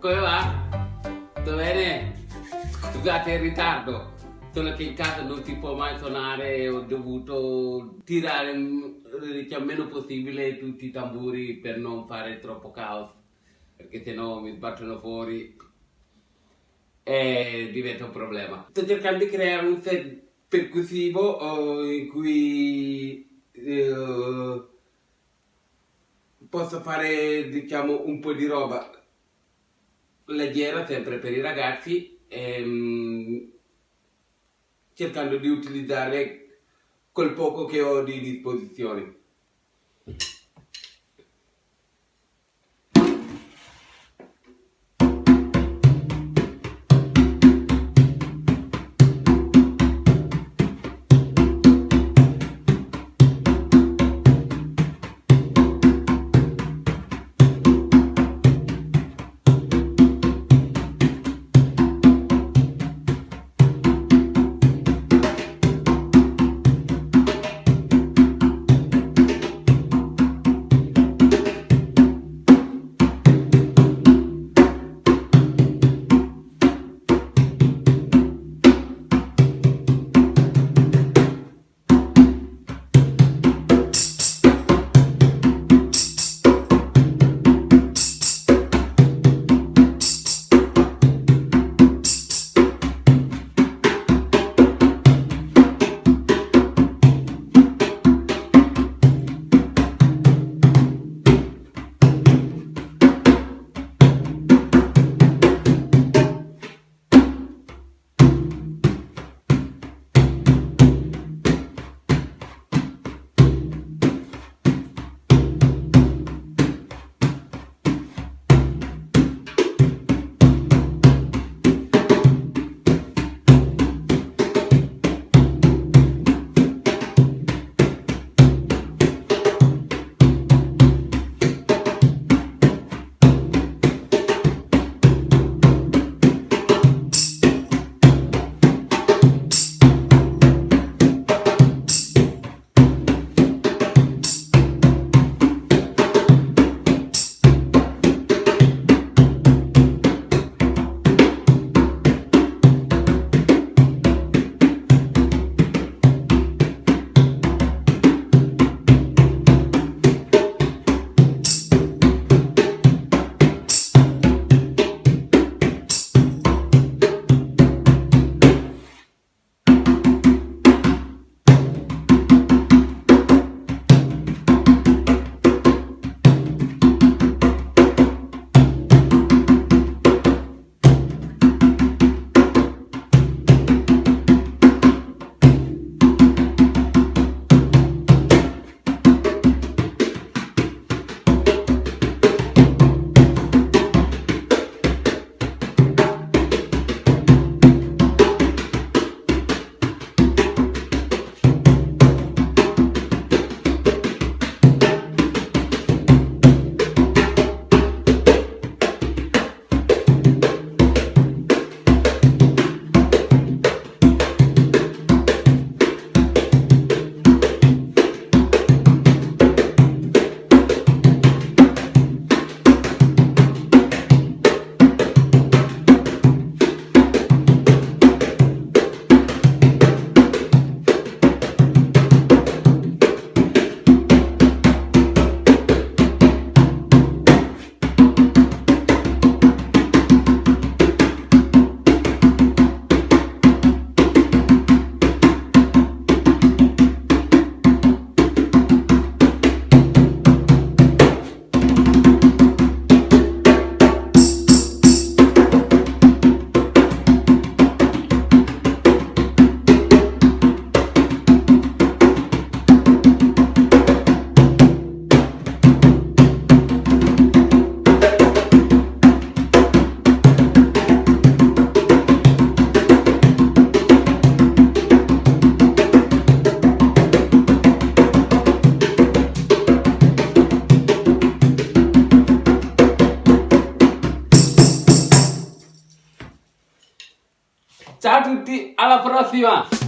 Come va? Tutto bene? Scusate il ritardo, solo che in casa non si può mai suonare, ho dovuto tirare il meno possibile tutti i tamburi per non fare troppo caos, perché sennò mi sbattono fuori e diventa un problema. Sto cercando di creare un set percussivo eh, in cui eh, posso fare diciamo un po' di roba leggera sempre per i ragazzi ehm, cercando di utilizzare quel poco che ho di disposizione. chat a la próxima.